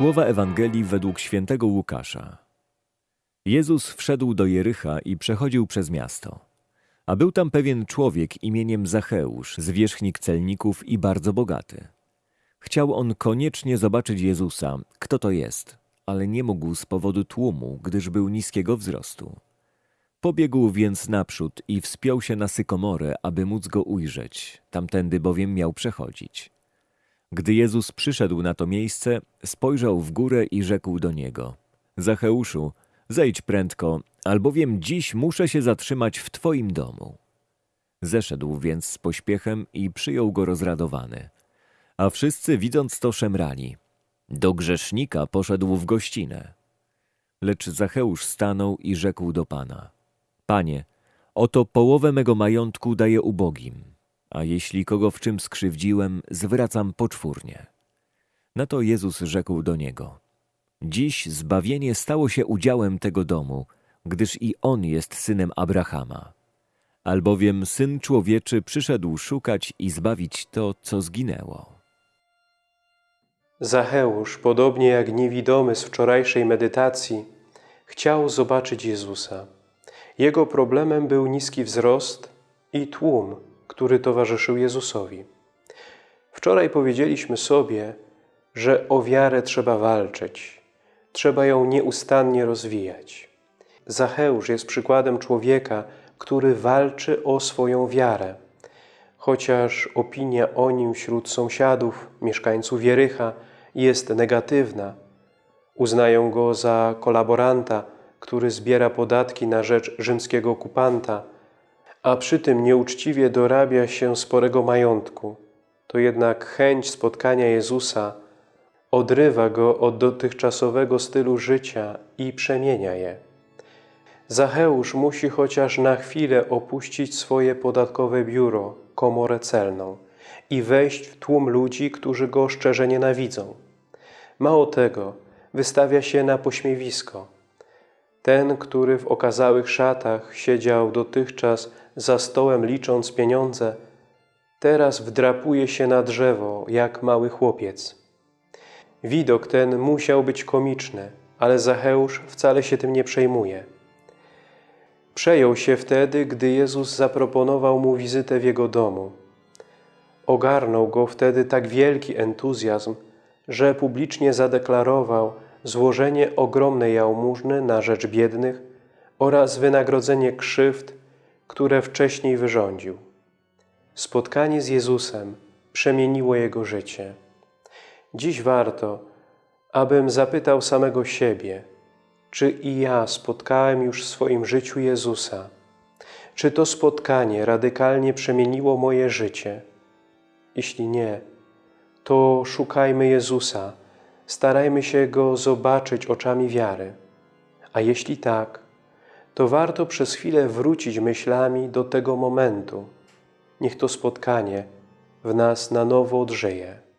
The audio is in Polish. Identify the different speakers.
Speaker 1: Słowa Ewangelii według świętego Łukasza. Jezus wszedł do Jericha i przechodził przez miasto. A był tam pewien człowiek imieniem Zacheusz, zwierzchnik celników i bardzo bogaty. Chciał on koniecznie zobaczyć Jezusa, kto to jest, ale nie mógł z powodu tłumu, gdyż był niskiego wzrostu. Pobiegł więc naprzód i wspiął się na sykomorę, aby móc go ujrzeć, tamtędy bowiem miał przechodzić. Gdy Jezus przyszedł na to miejsce, spojrzał w górę i rzekł do niego: Zacheuszu, zejdź prędko, albowiem dziś muszę się zatrzymać w twoim domu. Zeszedł więc z pośpiechem i przyjął go rozradowany. A wszyscy widząc to szemrali. Do grzesznika poszedł w gościnę. Lecz Zacheusz stanął i rzekł do Pana: Panie, oto połowę mego majątku daję ubogim, a jeśli kogo w czym skrzywdziłem, zwracam poczwórnie. Na to Jezus rzekł do niego: Dziś zbawienie stało się udziałem tego domu, gdyż i on jest synem Abrahama. Albowiem syn człowieczy przyszedł szukać i zbawić to, co zginęło.
Speaker 2: Zacheusz, podobnie jak niewidomy z wczorajszej medytacji, chciał zobaczyć Jezusa. Jego problemem był niski wzrost i tłum, który towarzyszył Jezusowi. Wczoraj powiedzieliśmy sobie, że o wiarę trzeba walczyć, trzeba ją nieustannie rozwijać. Zacheusz jest przykładem człowieka, który walczy o swoją wiarę. Chociaż opinia o nim wśród sąsiadów, mieszkańców Wierycha jest negatywna, uznają go za kolaboranta, który zbiera podatki na rzecz rzymskiego okupanta, a przy tym nieuczciwie dorabia się sporego majątku, to jednak chęć spotkania Jezusa odrywa go od dotychczasowego stylu życia i przemienia je. Zacheusz musi chociaż na chwilę opuścić swoje podatkowe biuro, komorę celną i wejść w tłum ludzi, którzy go szczerze nienawidzą. Mało tego, wystawia się na pośmiewisko. Ten, który w okazałych szatach siedział dotychczas za stołem licząc pieniądze, teraz wdrapuje się na drzewo jak mały chłopiec. Widok ten musiał być komiczny, ale Zacheusz wcale się tym nie przejmuje. Przejął się wtedy, gdy Jezus zaproponował mu wizytę w jego domu. Ogarnął go wtedy tak wielki entuzjazm, że publicznie zadeklarował złożenie ogromnej jałmużny na rzecz biednych oraz wynagrodzenie krzywd, które wcześniej wyrządził. Spotkanie z Jezusem przemieniło jego życie. Dziś warto, abym zapytał samego siebie, czy i ja spotkałem już w swoim życiu Jezusa? Czy to spotkanie radykalnie przemieniło moje życie? Jeśli nie, to szukajmy Jezusa, starajmy się Go zobaczyć oczami wiary. A jeśli tak, to warto przez chwilę wrócić myślami do tego momentu. Niech to spotkanie w nas na nowo odżyje.